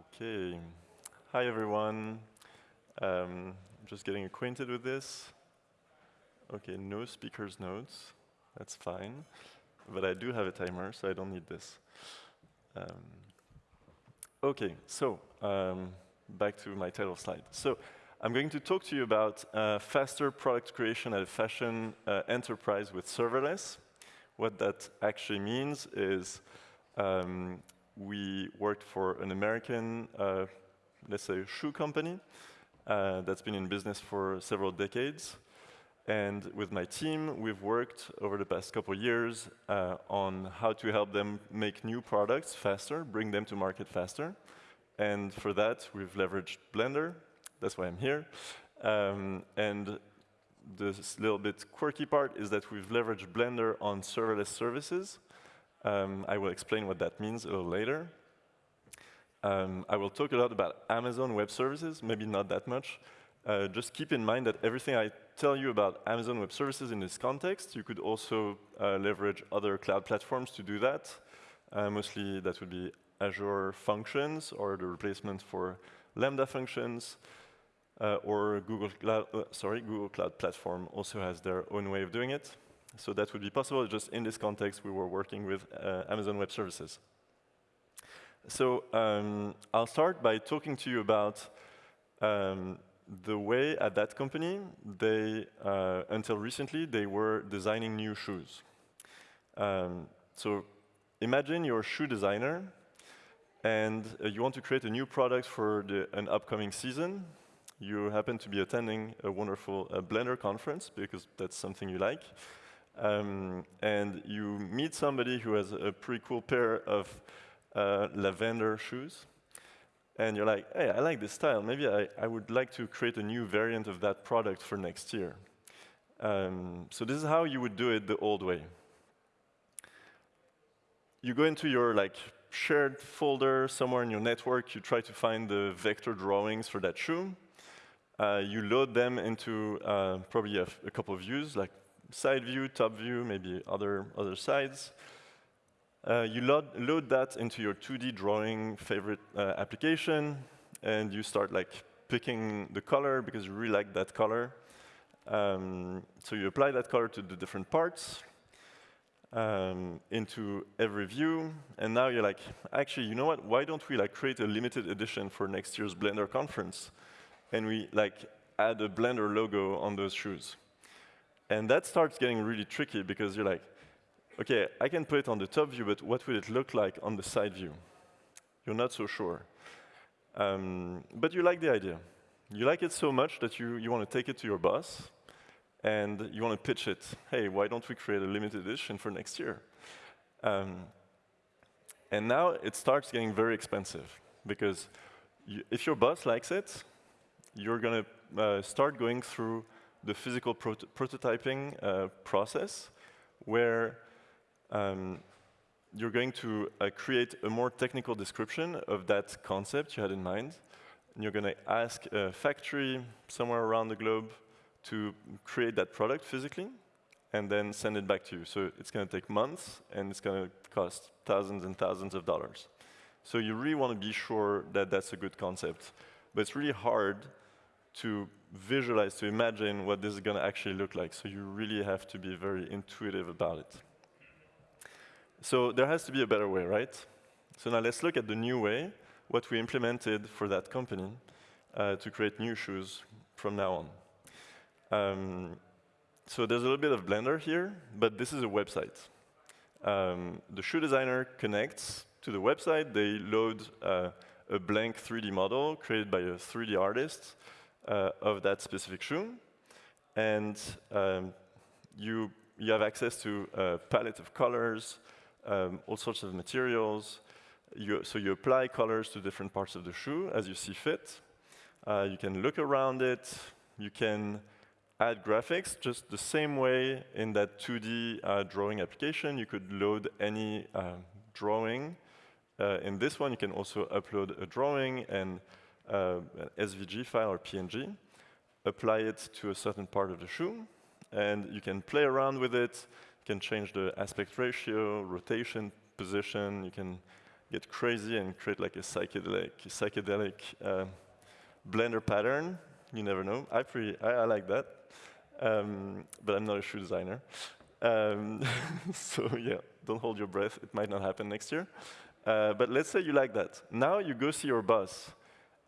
Okay. Hi, everyone. Um, just getting acquainted with this. Okay, no speaker's notes. That's fine. But I do have a timer, so I don't need this. Um, okay, so um, back to my title slide. So I'm going to talk to you about uh, faster product creation at a fashion uh, enterprise with serverless. What that actually means is um, we worked for an American, uh, let's say, shoe company uh, that's been in business for several decades. And with my team, we've worked over the past couple years uh, on how to help them make new products faster, bring them to market faster. And for that, we've leveraged Blender. That's why I'm here. Um, and the little bit quirky part is that we've leveraged Blender on serverless services. Um, I will explain what that means a little later. Um, I will talk a lot about Amazon Web Services, maybe not that much. Uh, just keep in mind that everything I tell you about Amazon Web Services in this context, you could also uh, leverage other cloud platforms to do that. Uh, mostly that would be Azure Functions or the replacement for Lambda functions, uh, or Google Cloud, uh, sorry, Google Cloud Platform also has their own way of doing it. So that would be possible. Just in this context, we were working with uh, Amazon Web Services. So um, I'll start by talking to you about um, the way at that company, they, uh, until recently, they were designing new shoes. Um, so imagine you're a shoe designer, and uh, you want to create a new product for the, an upcoming season. You happen to be attending a wonderful uh, Blender conference, because that's something you like. Um, and you meet somebody who has a pretty cool pair of uh, lavender shoes. And you're like, hey, I like this style. Maybe I, I would like to create a new variant of that product for next year. Um, so this is how you would do it the old way. You go into your like shared folder somewhere in your network. You try to find the vector drawings for that shoe. Uh, you load them into uh, probably a, a couple of views, like side view, top view, maybe other, other sides. Uh, you load, load, that into your 2D drawing favorite uh, application, and you start like picking the color because you really like that color. Um, so you apply that color to the different parts um, into every view, and now you're like, actually, you know what? Why don't we like create a limited edition for next year's Blender conference, and we like add a Blender logo on those shoes. And that starts getting really tricky because you're like, OK, I can put it on the top view, but what will it look like on the side view? You're not so sure. Um, but you like the idea. You like it so much that you, you want to take it to your boss, and you want to pitch it. Hey, why don't we create a limited edition for next year? Um, and now it starts getting very expensive, because you, if your boss likes it, you're going to uh, start going through the physical prot prototyping uh, process, where um, you're going to uh, create a more technical description of that concept you had in mind. And you're going to ask a factory somewhere around the globe to create that product physically and then send it back to you. So it's going to take months, and it's going to cost thousands and thousands of dollars. So you really want to be sure that that's a good concept. But it's really hard to visualize, to imagine what this is going to actually look like. So you really have to be very intuitive about it. So there has to be a better way, right? So now let's look at the new way, what we implemented for that company uh, to create new shoes from now on. Um, so there's a little bit of Blender here, but this is a website. Um, the shoe designer connects to the website. They load uh, a blank 3D model created by a 3D artist uh, of that specific shoe. And um, you, you have access to a palette of colors, um, all sorts of materials. You, so you apply colors to different parts of the shoe as you see fit. Uh, you can look around it. You can add graphics just the same way in that 2D uh, drawing application. You could load any uh, drawing. Uh, in this one, you can also upload a drawing and uh, an SVG file or PNG, apply it to a certain part of the shoe, and you can play around with it, You can change the aspect ratio, rotation, position. You can get crazy and create like a psychedelic, psychedelic uh, Blender pattern. You never know. I, pretty, I, I like that, um, but I'm not a shoe designer. Um, so yeah, don't hold your breath. It might not happen next year. Uh, but let's say you like that. Now you go see your boss,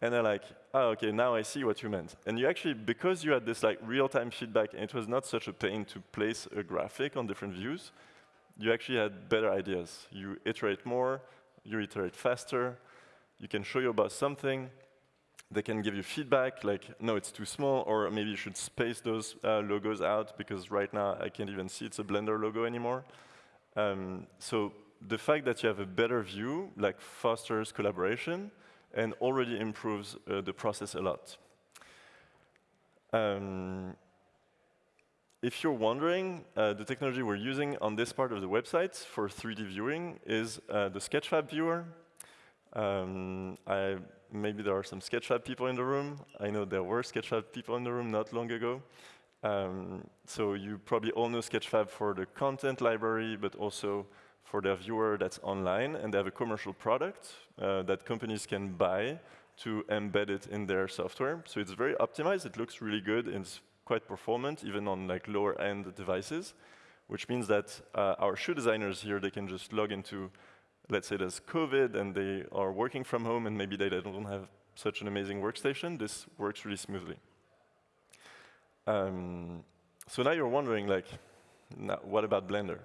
and they're like, oh, okay, now I see what you meant. And you actually, because you had this like real-time feedback, and it was not such a pain to place a graphic on different views, you actually had better ideas. You iterate more, you iterate faster, you can show your boss something, they can give you feedback, like, no, it's too small, or maybe you should space those uh, logos out, because right now I can't even see it's a Blender logo anymore. Um, so the fact that you have a better view, like fosters collaboration, and already improves uh, the process a lot. Um, if you're wondering, uh, the technology we're using on this part of the website for 3D viewing is uh, the Sketchfab viewer. Um, I, maybe there are some Sketchfab people in the room. I know there were Sketchfab people in the room not long ago. Um, so you probably all know Sketchfab for the content library, but also for their viewer that's online, and they have a commercial product uh, that companies can buy to embed it in their software. So it's very optimized. It looks really good. and It's quite performant, even on like lower-end devices, which means that uh, our shoe designers here, they can just log into, let's say there's COVID and they are working from home and maybe they don't have such an amazing workstation. This works really smoothly. Um, so now you're wondering, like, what about Blender?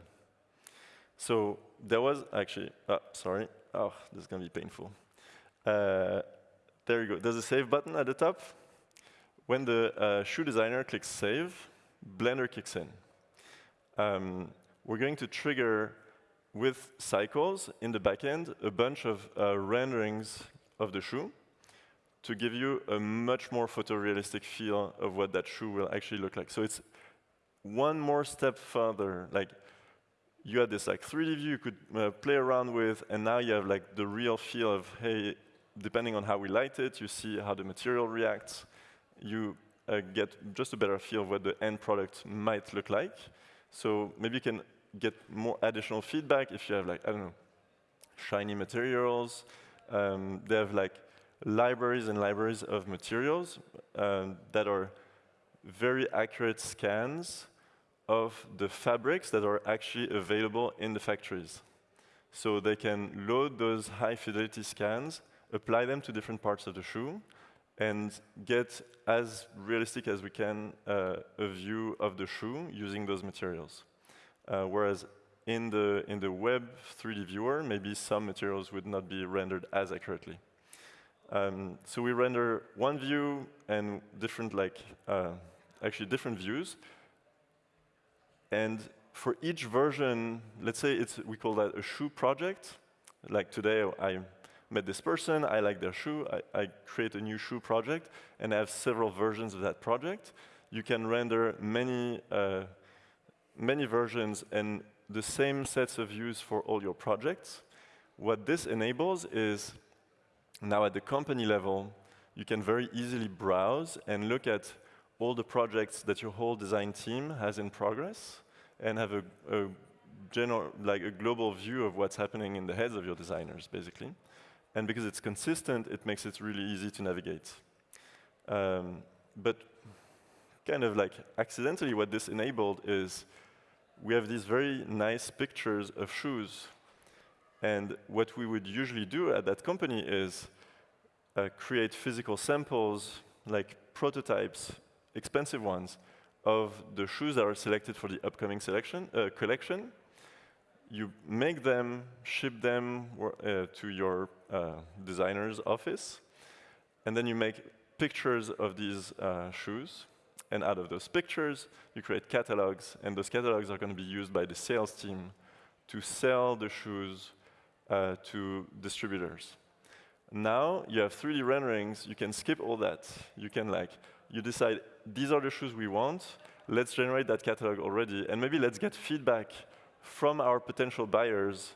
So there was actually, oh, sorry, oh, this is going to be painful. Uh, there you go. There's a save button at the top when the uh, shoe designer clicks save, Blender kicks in. Um, we're going to trigger with cycles in the backend a bunch of uh, renderings of the shoe to give you a much more photorealistic feel of what that shoe will actually look like. So it's one more step further. Like you had this like 3D view you could uh, play around with, and now you have like the real feel of hey, depending on how we light it, you see how the material reacts you uh, get just a better feel of what the end product might look like. So maybe you can get more additional feedback if you have like, I don't know, shiny materials. Um, they have like libraries and libraries of materials um, that are very accurate scans of the fabrics that are actually available in the factories. So they can load those high fidelity scans, apply them to different parts of the shoe, and get as realistic as we can uh, a view of the shoe using those materials. Uh, whereas in the, in the web 3D viewer, maybe some materials would not be rendered as accurately. Um, so we render one view and different, like, uh, actually different views. And for each version, let's say it's, we call that a shoe project. Like today, I met this person, I like their shoe, I, I, create a new shoe project, and I have several versions of that project. You can render many, uh, many versions and the same sets of views for all your projects. What this enables is, now at the company level, you can very easily browse and look at all the projects that your whole design team has in progress and have a, a general, like a global view of what's happening in the heads of your designers, basically. And because it's consistent, it makes it really easy to navigate. Um, but kind of like accidentally what this enabled is we have these very nice pictures of shoes. And what we would usually do at that company is uh, create physical samples, like prototypes, expensive ones, of the shoes that are selected for the upcoming selection, uh, collection, you make them, ship them uh, to your uh, designer's office, and then you make pictures of these uh, shoes. And out of those pictures, you create catalogs, and those catalogs are going to be used by the sales team to sell the shoes uh, to distributors. Now you have 3D renderings, you can skip all that. You can like, you decide, these are the shoes we want, let's generate that catalog already, and maybe let's get feedback from our potential buyers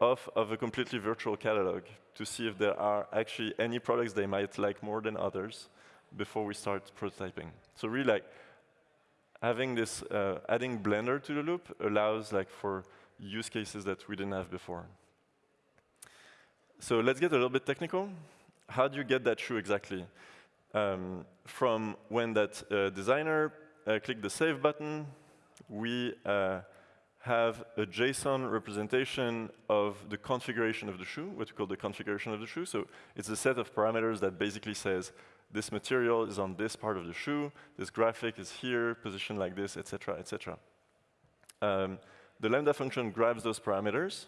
of, of a completely virtual catalog to see if there are actually any products they might like more than others before we start prototyping. So really like having this, uh, adding Blender to the loop allows like for use cases that we didn't have before. so let's get a little bit technical. How do you get that shoe exactly? Um, from when that uh, designer uh, clicked the save button, we uh, have a JSON representation of the configuration of the shoe, what we call the configuration of the shoe. So it's a set of parameters that basically says this material is on this part of the shoe, this graphic is here, positioned like this, etc., etc. Um, the Lambda function grabs those parameters.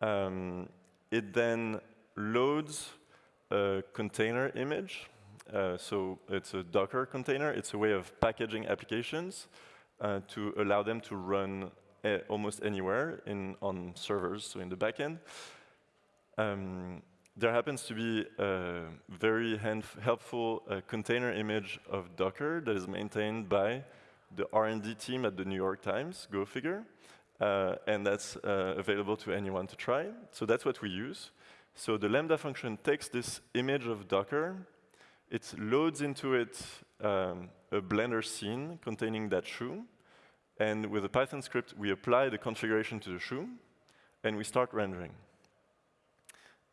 Um, it then loads a container image. Uh, so it's a Docker container. It's a way of packaging applications uh, to allow them to run uh, almost anywhere in, on servers, so in the backend. Um, there happens to be a very helpful uh, container image of Docker that is maintained by the R&D team at the New York Times, go figure. Uh, and that's uh, available to anyone to try. So that's what we use. So the Lambda function takes this image of Docker, it loads into it um, a Blender scene containing that shoe, and with a Python script, we apply the configuration to the shoe, and we start rendering.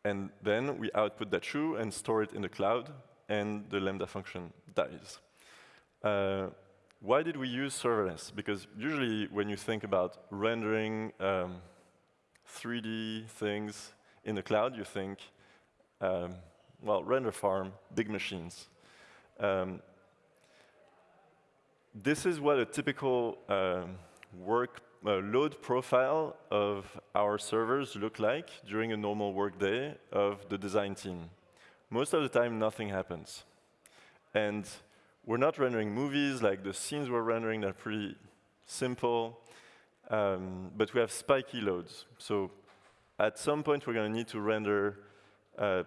And then we output that shoe and store it in the cloud, and the Lambda function dies. Uh, why did we use serverless? Because usually when you think about rendering um, 3D things in the cloud, you think, um, well, render farm, big machines. Um, this is what a typical um, work uh, load profile of our servers look like during a normal workday of the design team. Most of the time, nothing happens. And we're not rendering movies, like the scenes we're rendering are pretty simple, um, but we have spiky loads. So at some point, we're going to need to render uh,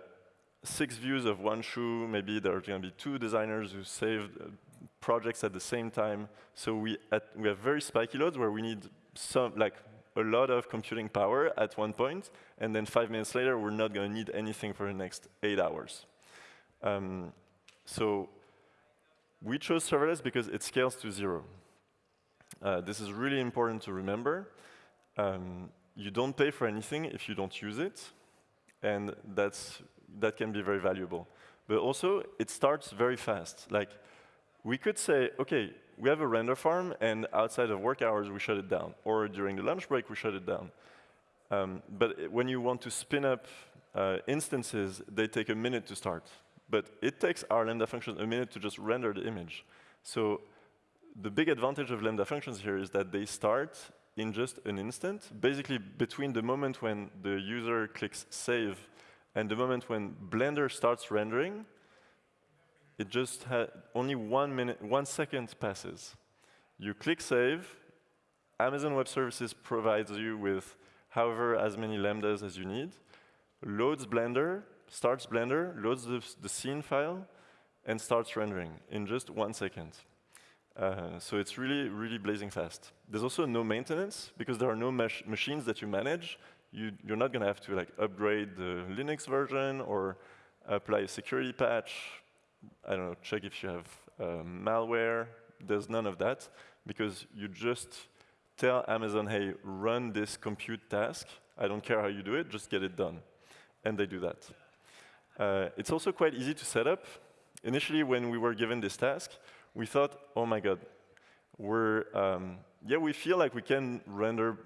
six views of one shoe. Maybe there are going to be two designers who saved uh, projects at the same time. So we, at, we have very spiky loads where we need some, like a lot of computing power at one point, and then five minutes later, we're not going to need anything for the next eight hours. Um, so we chose serverless because it scales to zero. Uh, this is really important to remember. Um, you don't pay for anything if you don't use it, and that's, that can be very valuable. But also, it starts very fast. Like, we could say, OK, we have a render farm, and outside of work hours, we shut it down. Or during the lunch break, we shut it down. Um, but when you want to spin up uh, instances, they take a minute to start. But it takes our Lambda function a minute to just render the image. So the big advantage of Lambda functions here is that they start in just an instant, basically between the moment when the user clicks save and the moment when Blender starts rendering, it just had only one minute, one second passes. You click save, Amazon Web Services provides you with however as many lambdas as you need, loads Blender, starts Blender, loads the, the scene file, and starts rendering in just one second. Uh, so it's really, really blazing fast. There's also no maintenance, because there are no mach machines that you manage. You, are not going to have to like upgrade the Linux version or apply a security patch. I don't know, check if you have uh, malware. There's none of that, because you just tell Amazon, hey, run this compute task. I don't care how you do it, just get it done. And they do that. Uh, it's also quite easy to set up. Initially, when we were given this task, we thought, oh my god, we're, um, yeah, we feel like we can render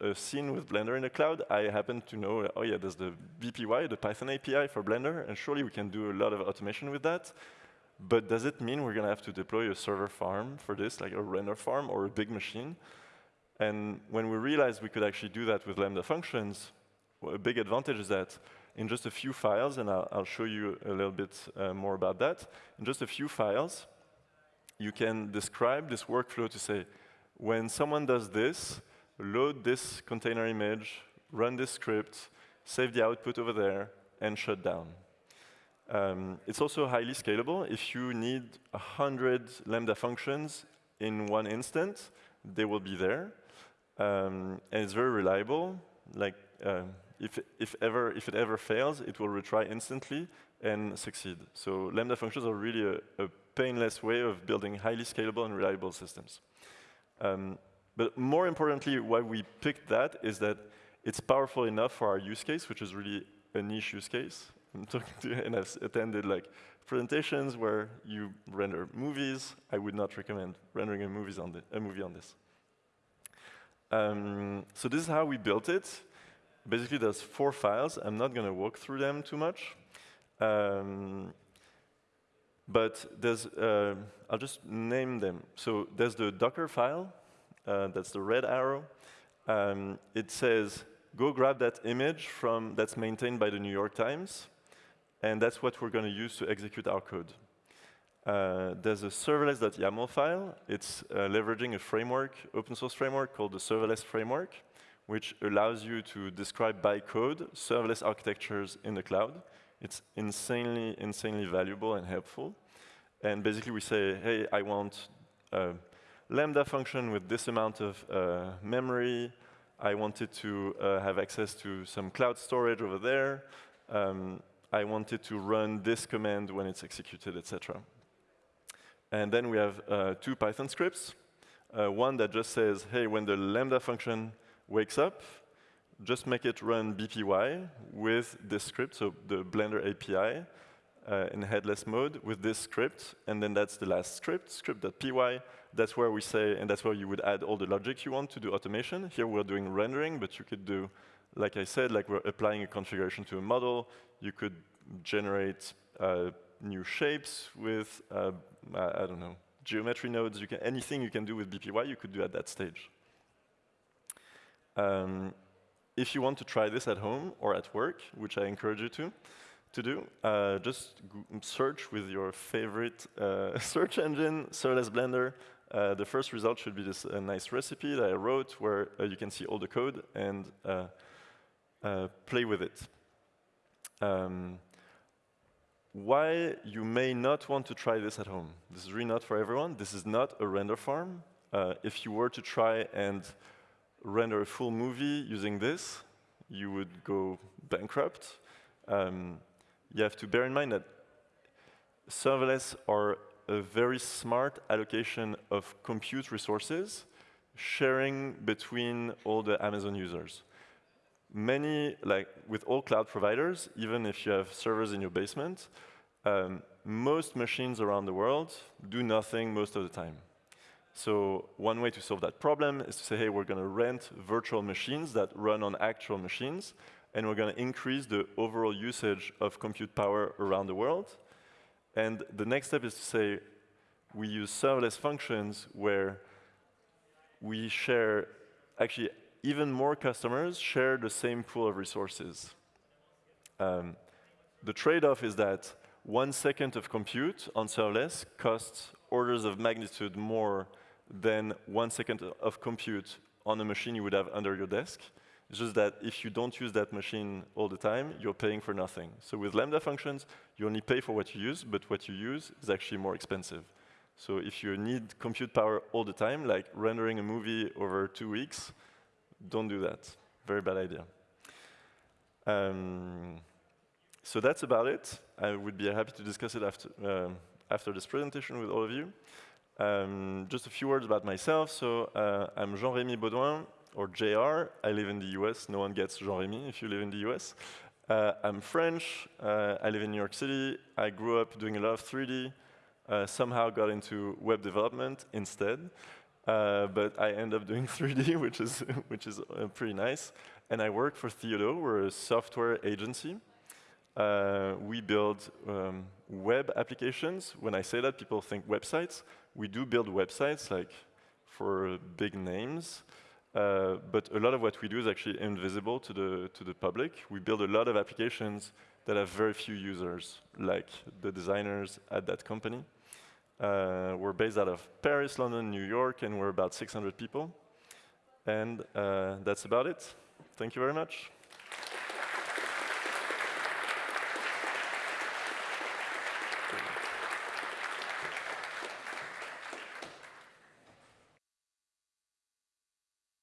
a scene with Blender in the cloud. I happen to know, oh yeah, there's the BPY, the Python API for Blender, and surely we can do a lot of automation with that. But does it mean we're going to have to deploy a server farm for this, like a render farm or a big machine? And when we realized we could actually do that with Lambda functions, well, a big advantage is that in just a few files, and I'll, I'll show you a little bit uh, more about that. In just a few files, you can describe this workflow to say, when someone does this, load this container image, run this script, save the output over there, and shut down. Um, it's also highly scalable. If you need 100 Lambda functions in one instance, they will be there. Um, and it's very reliable. Like, uh, if, if, ever, if it ever fails, it will retry instantly and succeed. So Lambda functions are really a, a painless way of building highly scalable and reliable systems. Um, but more importantly, why we picked that is that it's powerful enough for our use case, which is really a niche use case. I'm talking to, and I've attended like presentations where you render movies. I would not recommend rendering a, movies on the, a movie on this. Um, so this is how we built it. Basically, there's four files. I'm not going to walk through them too much. Um, but there's, uh, I'll just name them. So there's the Docker file. Uh, that's the red arrow. Um, it says, go grab that image from that's maintained by the New York Times. And that's what we're going to use to execute our code. Uh, there's a serverless.yaml file. It's uh, leveraging a framework, open source framework called the serverless framework, which allows you to describe by code serverless architectures in the cloud. It's insanely, insanely valuable and helpful. And basically we say, hey, I want a Lambda function with this amount of uh, memory. I wanted to uh, have access to some cloud storage over there. Um, I wanted to run this command when it's executed, etc. And then we have uh, two Python scripts. Uh, one that just says, hey, when the Lambda function wakes up, just make it run BPY with this script, so the Blender API uh, in headless mode with this script, and then that's the last script, script.py. That's where we say, and that's where you would add all the logic you want to do automation. Here we're doing rendering, but you could do, like I said, like we're applying a configuration to a model. You could generate uh, new shapes with, uh, I don't know, geometry nodes. You can, anything you can do with BPY, you could do at that stage. Um, if you want to try this at home or at work, which I encourage you to, to do, uh, just search with your favorite uh, search engine, Serverless Blender. Uh, the first result should be this nice recipe that I wrote where uh, you can see all the code and uh, uh, play with it. Um, why you may not want to try this at home. This is really not for everyone. This is not a render farm. Uh, if you were to try and render a full movie using this, you would go bankrupt. Um, you have to bear in mind that serverless are a very smart allocation of compute resources, sharing between all the Amazon users. Many, like with all cloud providers, even if you have servers in your basement, um, most machines around the world do nothing most of the time. So one way to solve that problem is to say, hey, we're going to rent virtual machines that run on actual machines, and we're going to increase the overall usage of compute power around the world. And the next step is to say, we use serverless functions where we share actually even more customers share the same pool of resources. Um, the trade-off is that one second of compute on serverless costs orders of magnitude more than one second of compute on a machine you would have under your desk. It's just that if you don't use that machine all the time, you're paying for nothing. So with Lambda functions, you only pay for what you use, but what you use is actually more expensive. So if you need compute power all the time, like rendering a movie over two weeks, don't do that. Very bad idea. Um, so that's about it. I would be happy to discuss it after, uh, after this presentation with all of you. Um, just a few words about myself. So uh, I'm Jean-Rémy Baudouin, or JR. I live in the US. No one gets Jean-Rémy if you live in the US. Uh, I'm French. Uh, I live in New York City. I grew up doing a lot of 3D. Uh, somehow got into web development instead. Uh, but I end up doing 3D, which is, which is uh, pretty nice. And I work for Theodo. We're a software agency. Uh, we build um, web applications. When I say that, people think websites. We do build websites, like for big names. Uh, but a lot of what we do is actually invisible to the, to the public. We build a lot of applications that have very few users, like the designers at that company. Uh, we're based out of Paris, London, New York, and we're about 600 people. And uh, that's about it. Thank you very much.